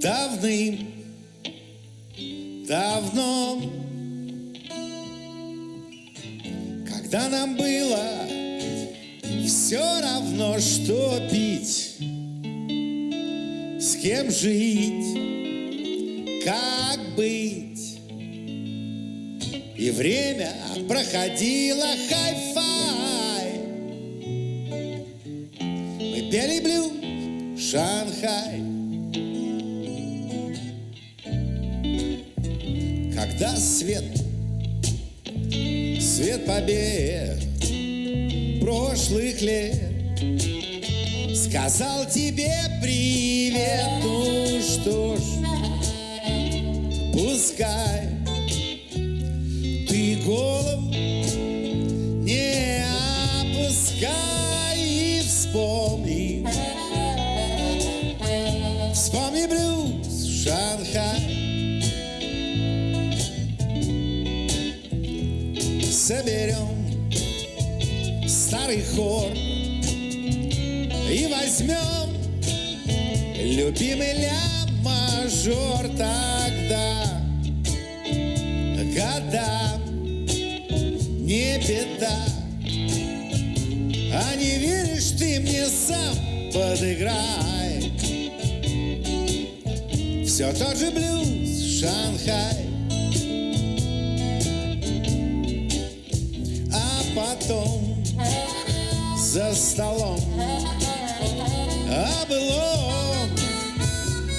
давным давно, когда нам было все равно, что пить, с кем жить, как быть. И время проходило хай-фай. Мы пели блюз Шанхай. Когда свет, свет побед прошлых лет Сказал тебе привет, ну что ж, пускай Ты голову не опускай и вспомни Вспомни блюз Шанхай Соберем старый хор И возьмем любимый ля-мажор. Тогда года не беда. А не веришь ты мне сам подыграй. Все тот же блюз Шанхай потом за столом. О былом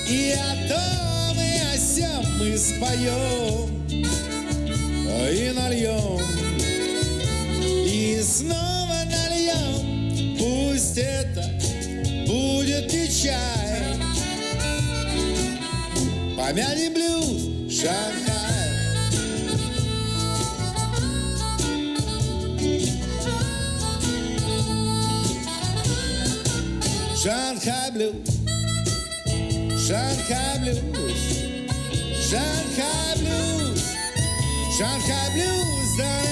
И о том, и о сем мы споем И нальем И снова нальем Пусть это будет не чай. Помянем блюз Шанхай Шанхай блюз, Шанхай блюз, Шанхай блюз, Шанхай блюз, да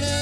да